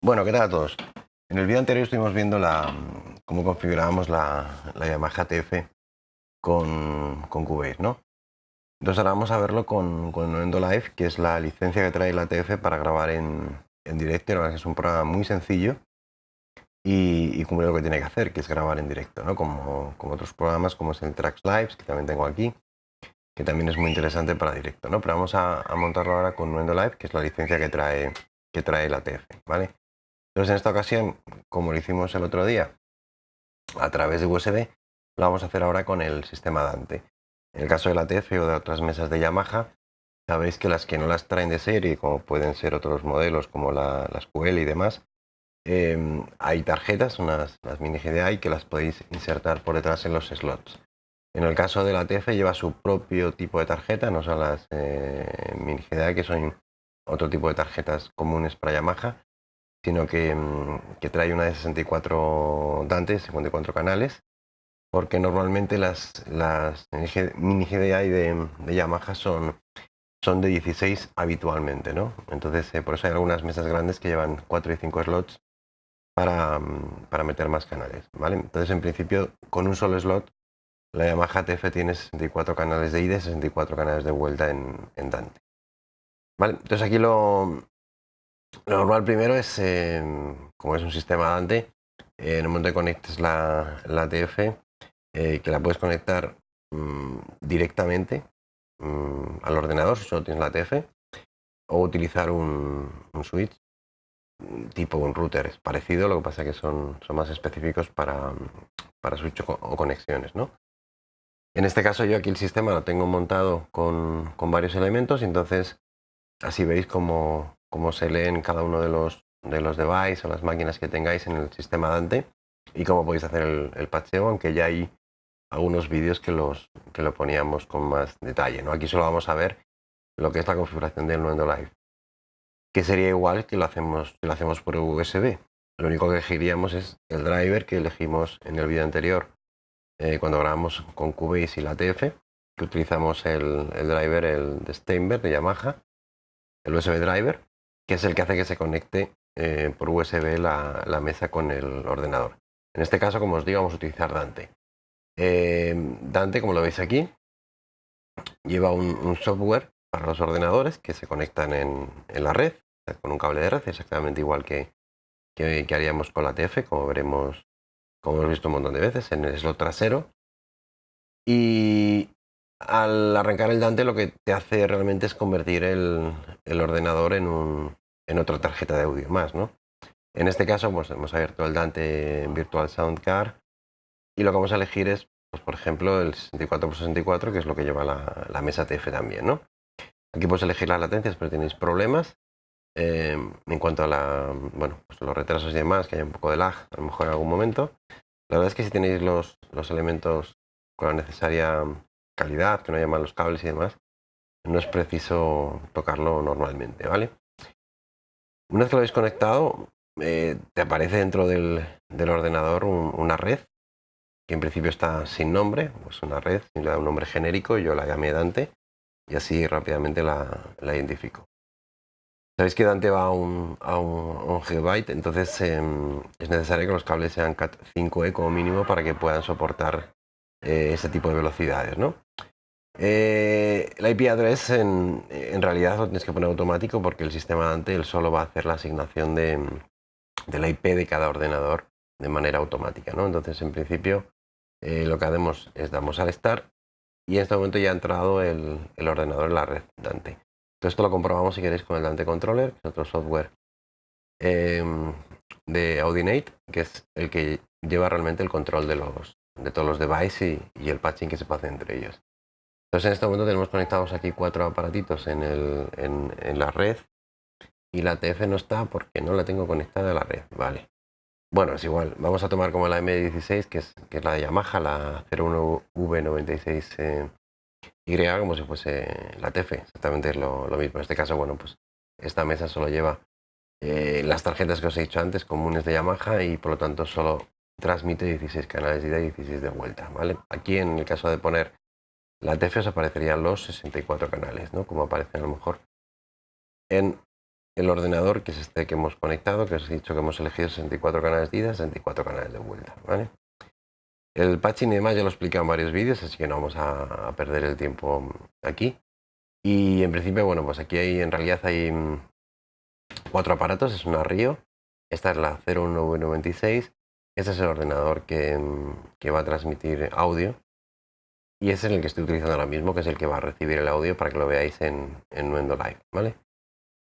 Bueno, ¿qué tal a todos? En el vídeo anterior estuvimos viendo la, cómo configurábamos la, la Yamaha TF con, con Cubase, ¿no? Entonces ahora vamos a verlo con, con Nuendo Live, que es la licencia que trae la TF para grabar en, en directo. Verdad es un programa muy sencillo y, cumple lo que tiene que hacer, que es grabar en directo, ¿no? Como, como otros programas, como es el Tracks Lives, que también tengo aquí, que también es muy interesante para directo, ¿no? Pero vamos a, a montarlo ahora con Nuendo Live, que es la licencia que trae, que trae la TF, ¿vale? Entonces en esta ocasión, como lo hicimos el otro día, a través de USB, lo vamos a hacer ahora con el sistema Dante. En el caso de la TF o de otras mesas de Yamaha, sabéis que las que no las traen de serie, como pueden ser otros modelos como la, las QL y demás, eh, hay tarjetas, unas las mini GDI, que las podéis insertar por detrás en los slots. En el caso de la TF lleva su propio tipo de tarjeta, no son las eh, mini GDI, que son otro tipo de tarjetas comunes para Yamaha, sino que, mm, que, trae una de 64 Dante, 54 canales, porque normalmente las, las mini GDI de, de Yamaha son, son de 16 habitualmente, ¿no? Entonces, eh, por eso hay algunas mesas grandes que llevan 4 y 5 slots para, mm, para, meter más canales, ¿vale? Entonces, en principio, con un solo slot, la Yamaha TF tiene 64 canales de ida y 64 canales de vuelta en, en Dante. ¿Vale? Entonces aquí lo, lo normal primero es, eh, como es un sistema Dante, eh, en el momento que conectes la, la TF, eh, que la puedes conectar mmm, directamente mmm, al ordenador si solo tienes la TF, o utilizar un, switch tipo un router. Es parecido, lo que pasa es que son, son más específicos para, para switch o, conexiones. ¿no? En este caso yo aquí el sistema lo tengo montado con, con varios elementos, entonces así veis cómo, cómo se leen cada uno de los, de los devices o las máquinas que tengáis en el sistema Dante y cómo podéis hacer el, el aunque ya hay algunos vídeos que, que lo poníamos con más detalle. ¿no? Aquí solo vamos a ver lo que es la configuración del Nuendo Live, que sería igual que lo hacemos, que lo hacemos por USB. Lo único que elegiríamos es el driver que elegimos en el vídeo anterior eh, cuando grabamos con Cubase y la TF, que utilizamos el, el driver, el de Steinberg de Yamaha, el USB driver, que es el que hace que se conecte eh, por USB la, mesa con el ordenador. En este caso, como os digo, vamos a utilizar Dante. Eh, Dante, como lo veis aquí, lleva un, software para los ordenadores que se conectan en, la red, con un cable de red, exactamente igual que, que, que haríamos con la TF, como veremos, como hemos visto un montón de veces, en el slot trasero. Y al arrancar el Dante lo que te hace realmente es convertir el, ordenador en, otra tarjeta de audio más, ¿no? En este caso pues, hemos abierto el Dante Virtual Sound Card y lo que vamos a elegir es, pues, por ejemplo, el 64x64, que es lo que lleva la, mesa TF también, ¿no? Aquí puedes elegir las latencias, pero tenéis problemas. Eh, en cuanto a pues los retrasos y demás, que hay un poco de lag a lo mejor en algún momento. La verdad es que si tenéis los, los elementos con la necesaria calidad, que no haya malos cables y demás, no es preciso tocarlo normalmente, ¿vale? Una vez que lo habéis conectado, eh, te aparece dentro del, del ordenador un, una red, que en principio está sin nombre, pues una red, le da un nombre genérico, yo la llamé Dante, y así rápidamente la, la identifico. Sabéis que Dante va a un, a un, gigabyte, entonces eh, es necesario que los cables sean CAT 5E como mínimo para que puedan soportar eh, ese tipo de velocidades, ¿no? Eh, la IP address en, en, realidad lo tienes que poner automático porque el sistema Dante él solo va a hacer la asignación de, la IP de cada ordenador de manera automática, ¿no? Entonces, en principio, eh, lo que hacemos es damos al start y en este momento ya ha entrado el, ordenador en la red Dante. Entonces, esto lo comprobamos si queréis con el Dante Controller, que es otro software eh, de Audinate, que es el que lleva realmente el control de, los, de todos los devices y, el patching que se hacer entre ellos. Entonces en este momento tenemos conectados aquí cuatro aparatitos en, el, en, la red y la TF no está porque no la tengo conectada a la red, vale. Bueno, es igual, vamos a tomar como la M16 que es, que es la de Yamaha, la 01V96Y, eh, como si fuese la TF, exactamente lo, lo, mismo. En este caso, bueno, pues esta mesa solo lleva eh, las tarjetas que os he dicho antes, comunes de Yamaha y por lo tanto solo transmite 16 canales de ida y 16 de vuelta, ¿vale? Aquí en el caso de poner la TF os aparecerían los 64 canales, ¿no? Como aparecen a lo mejor en el ordenador, que es este que hemos conectado, que os he dicho que hemos elegido 64 canales de ida, 64 canales de vuelta, ¿vale? El patching y demás ya lo he explicado en varios vídeos, así que no vamos a, perder el tiempo aquí. Y en principio, bueno, pues aquí hay, en realidad hay mm, cuatro aparatos, es una Rio, esta es la 01996, este es el ordenador que, mm, que va a transmitir audio y es el que estoy utilizando ahora mismo, que es el que va a recibir el audio para que lo veáis en, en Nuendo Live, ¿vale?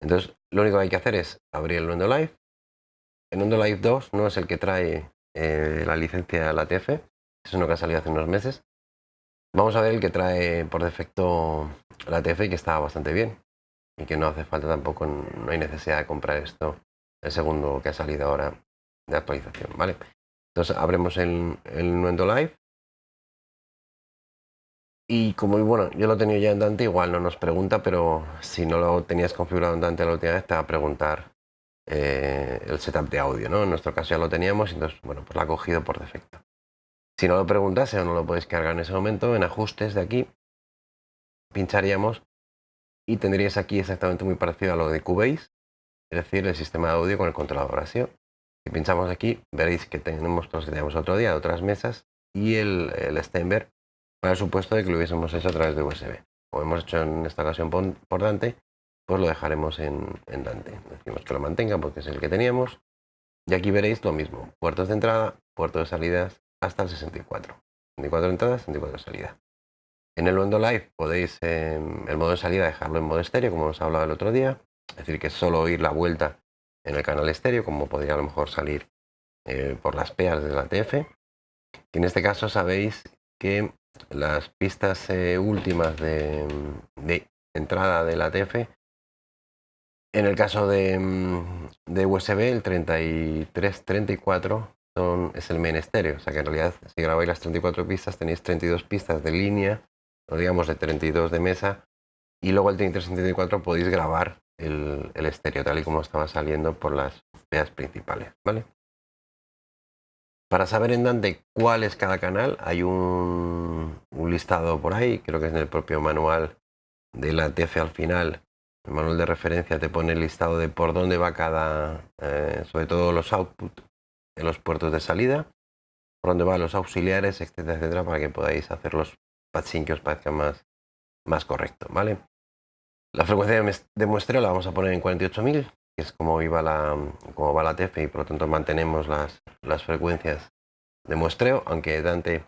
Entonces, lo único que hay que hacer es abrir el Nuendo Live. El Nuendo Live 2 no es el que trae eh, la licencia de la TF, es uno que ha salido hace unos meses. Vamos a ver el que trae por defecto la TF y que está bastante bien. Y que no hace falta tampoco, no hay necesidad de comprar esto, el segundo que ha salido ahora de actualización, ¿vale? Entonces abrimos el, el Nuendo Live y como bueno, yo lo tenía ya en Dante, igual no nos pregunta, pero si no lo tenías configurado en Dante la última vez, te va a preguntar eh, el setup de audio, ¿no? En nuestro caso ya lo teníamos, entonces, bueno, pues lo ha cogido por defecto. Si no lo preguntase o no lo podéis cargar en ese momento, en ajustes de aquí, pincharíamos y tendríais aquí exactamente muy parecido a lo de Cubase, es decir, el sistema de audio con el controlador así. Si pinchamos aquí, veréis que tenemos los que teníamos otro día, otras mesas, y el, el Steinberg para el supuesto de que lo hubiésemos hecho a través de USB. Como hemos hecho en esta ocasión por Dante, pues lo dejaremos en, Dante. Decimos que lo mantenga porque es el que teníamos. Y aquí veréis lo mismo. Puertos de entrada, puertos de salidas hasta el 64. 64 entradas, 64 salidas. En el Wendo Live podéis em, el modo de salida dejarlo en modo estéreo, como hemos hablado el otro día. Es decir, que solo oír la vuelta en el canal estéreo, como podría a lo mejor salir eh, por las peas de la TF. Y en este caso sabéis que las pistas eh, últimas de, entrada de la TF, en el caso de, mm, de USB, el 3334 son, es el main estéreo, o sea que en realidad si grabáis las 34 pistas tenéis 32 pistas de línea, o digamos de 32 de mesa, y luego el 3334 podéis grabar el, estéreo tal y como estaba saliendo por las vías principales, ¿vale? Para saber en Dante cuál es cada canal, hay un, listado por ahí, creo que es en el propio manual de la TF al final. El manual de referencia te pone el listado de por dónde va cada, eh, sobre todo los output en los puertos de salida, por dónde van los auxiliares, etcétera, etcétera, para que podáis hacer los patching que os parezca más, más correcto, ¿vale? La frecuencia de muestreo la vamos a poner en 48.000, es como, iba la, como va la TF y por lo tanto mantenemos las, las frecuencias de muestreo, aunque Dante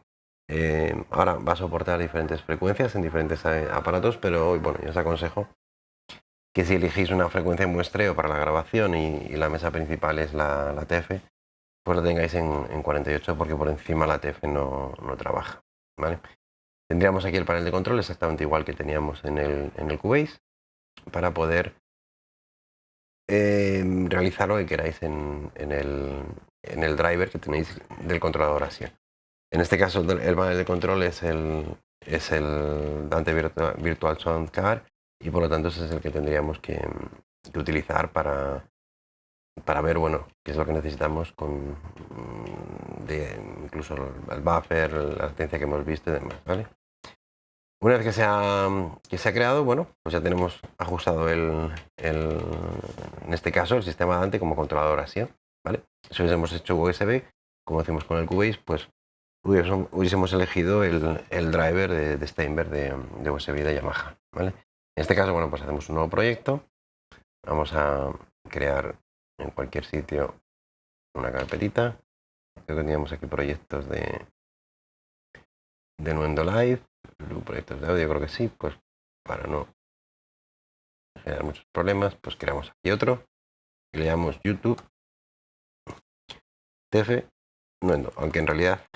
eh, ahora va a soportar diferentes frecuencias en diferentes eh, aparatos, pero hoy bueno, yo os aconsejo que si elegís una frecuencia de muestreo para la grabación y, la mesa principal es la, la, TF, pues la tengáis en, en, 48 porque por encima la TF no, no trabaja. ¿vale? Tendríamos aquí el panel de control exactamente igual que teníamos en el, en el Cubase para poder eh, realizar lo que queráis en, el, en, el, driver que tenéis del controlador así. En este caso el panel de control es el, es el Dante Virtual, Sound Card y por lo tanto ese es el que tendríamos que, utilizar para, para ver bueno qué es lo que necesitamos con de, incluso el buffer, la latencia que hemos visto y demás, ¿vale? Una vez que se ha, que se ha creado, bueno, pues ya tenemos ajustado el, en este caso, el sistema Dante como controlador así, ¿vale? Si hubiésemos hecho USB, como hacemos con el Cubase, pues hubiésemos, elegido el, driver de, Steinberg de, de, USB de Yamaha, ¿vale? En este caso, bueno, pues hacemos un nuevo proyecto. Vamos a crear en cualquier sitio una carpetita. Creo que teníamos aquí proyectos de, de Nuendo Live proyectos de audio, creo que sí, pues para no generar muchos problemas, pues creamos aquí otro y le llamamos YouTube TF no, aunque en realidad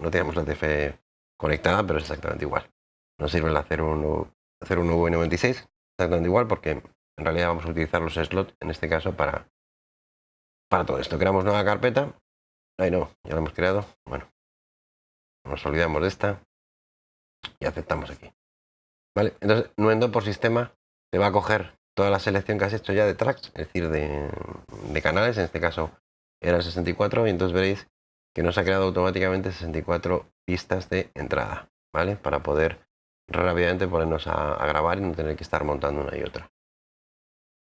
no tenemos la TF conectada, pero es exactamente igual. Nos sirve la 0196, exactamente igual, porque en realidad vamos a utilizar los slots en este caso para, para todo esto. Creamos nueva carpeta. Ahí no, ya la hemos creado. Bueno, nos olvidamos de esta y aceptamos aquí. ¿Vale? Entonces, Nuendo por sistema te va a coger toda la selección que has hecho ya de tracks, es decir, de, canales, en este caso eran 64, y entonces veréis que nos ha creado automáticamente 64 pistas de entrada, ¿vale? Para poder rápidamente ponernos a, grabar y no tener que estar montando una y otra.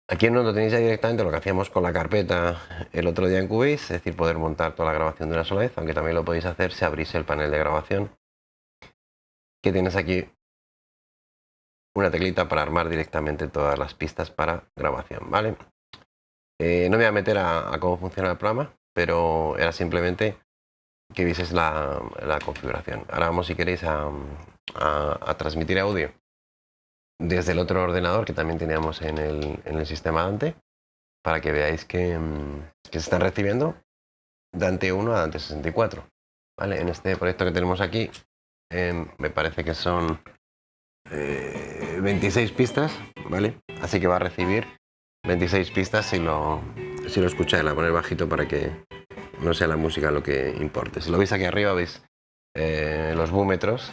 Aquí en Nuendo tenéis ya directamente lo que hacíamos con la carpeta el otro día en Cubase, es decir, poder montar toda la grabación de una sola vez, aunque también lo podéis hacer si abrís el panel de grabación, que tienes aquí una teclita para armar directamente todas las pistas para grabación, ¿vale? Eh, no me voy a meter a, cómo funciona el programa, pero era simplemente que vieses la, configuración. Ahora vamos, si queréis, a, transmitir audio desde el otro ordenador que también teníamos en el, sistema Dante, para que veáis que, mm, se están recibiendo Dante 1 a Dante 64. ¿vale? En este proyecto que tenemos aquí, me parece que son 26 eh, pistas, ¿vale? Así que va a recibir 26 pistas si lo, si lo escucháis, la poner bajito para que no sea la música lo que importe. Si lo veis aquí arriba veis eh, los búmetros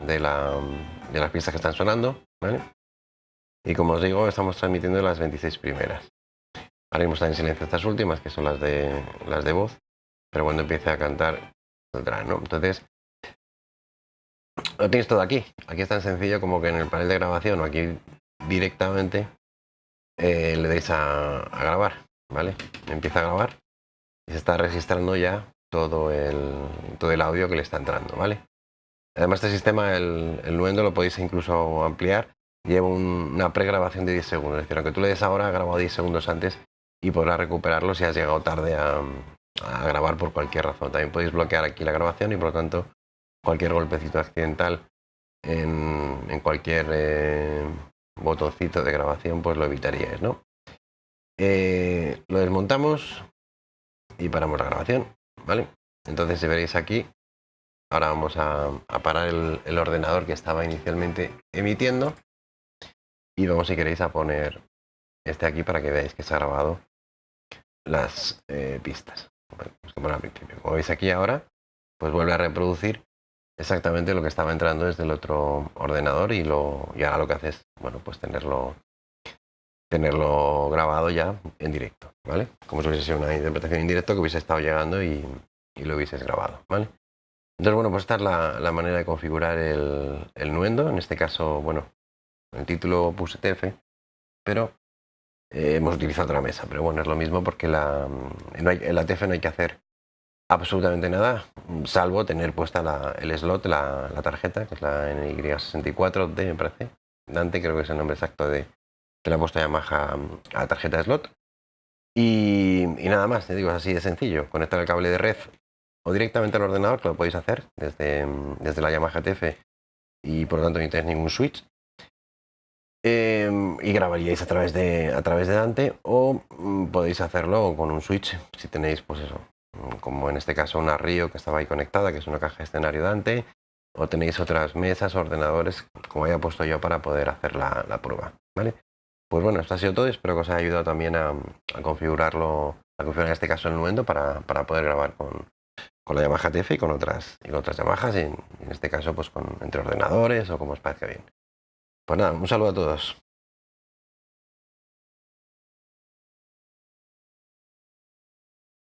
de las pistas que están sonando, ¿vale? Y como os digo, estamos transmitiendo las 26 primeras. Ahora mismo están en silencio estas últimas, que son las de, las de voz, pero cuando empiece a cantar, saldrá, ¿no? Entonces, lo tenéis todo aquí. Aquí es tan sencillo como que en el panel de grabación o aquí directamente eh, le deis a, grabar, ¿vale? Empieza a grabar y se está registrando ya todo el, todo el audio que le está entrando, ¿vale? Además este sistema, el, el Nuendo, lo podéis incluso ampliar. Lleva una pregrabación de 10 segundos, es decir, aunque tú le des ahora, ha grabado 10 segundos antes y podrás recuperarlo si has llegado tarde a, a grabar por cualquier razón. También podéis bloquear aquí la grabación y por lo tanto cualquier golpecito accidental en, cualquier eh, botoncito de grabación, pues lo evitaríais, ¿no? Eh, lo desmontamos y paramos la grabación, ¿vale? Entonces si veréis aquí, ahora vamos a, parar el, ordenador que estaba inicialmente emitiendo y vamos si queréis a poner este aquí para que veáis que se ha grabado las eh, pistas. Como veis aquí ahora, pues vuelve a reproducir exactamente lo que estaba entrando desde el otro ordenador y, ahora lo que hace es, bueno, pues tenerlo, tenerlo grabado ya en directo, ¿vale? Como si hubiese sido una interpretación en directo que hubiese estado llegando y, lo hubieses grabado, ¿vale? Entonces, bueno, pues esta es la, manera de configurar el, nuendo. En este caso, bueno, el título puse TF, pero eh, hemos utilizado otra mesa. Pero bueno, es lo mismo porque la, en la TF no hay que hacer absolutamente nada, salvo tener puesta el slot, la, tarjeta, que es la NY64D, me parece. Dante, creo que es el nombre exacto de que la ha puesto Yamaha a la tarjeta slot. Y, nada más, digo, es así de sencillo. Conectar el cable de red o directamente al ordenador, que lo podéis hacer desde, desde la Yamaha TF y por lo tanto no tenéis ningún switch. Em, y grabaríais a través de a través de Dante o mm, podéis hacerlo con un switch si tenéis pues eso como en este caso una Río que estaba ahí conectada, que es una caja de escenario Dante, o tenéis otras mesas, ordenadores, como haya puesto yo para poder hacer la, prueba, ¿vale? Pues bueno, esto ha sido todo, espero que os haya ayudado también a, configurarlo, a configurar en este caso el Nuendo para, poder grabar con, la Yamaha TF y con otras, y otras Yamahas, y en, este caso pues con, entre ordenadores o como os parezca bien. Pues nada, un saludo a todos.